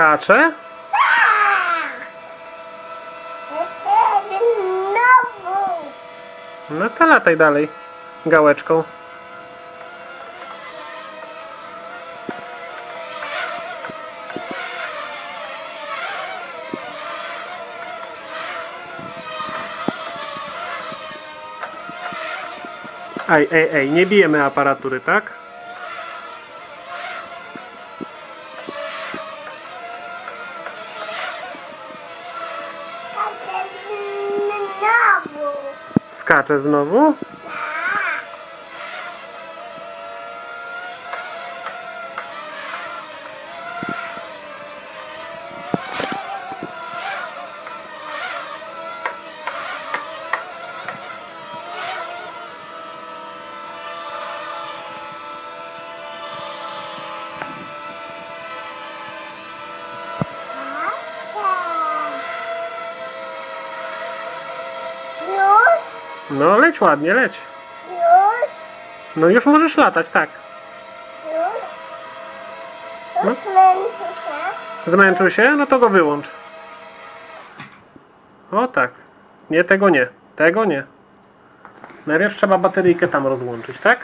Skacze? No to lataj dalej. Gałeczką. Ej, ej, ej, nie bijemy aparatury, tak? Skacze znowu. No leć ładnie, leć. już, No już możesz latać, tak. już. No. Męczę się. Zmęczył się? No to go wyłącz. O tak. Nie, tego nie. Tego nie. Najpierw trzeba bateryjkę tam rozłączyć, tak?